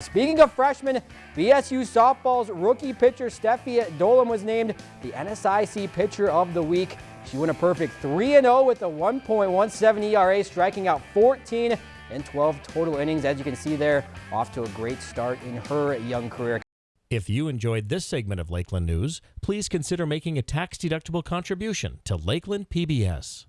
Speaking of freshmen, BSU softball's rookie pitcher Steffi Dolan was named the NSIC Pitcher of the Week. She went a perfect 3-0 with a 1.17 ERA, striking out 14 in 12 total innings. As you can see there, off to a great start in her young career. If you enjoyed this segment of Lakeland News, please consider making a tax-deductible contribution to Lakeland PBS.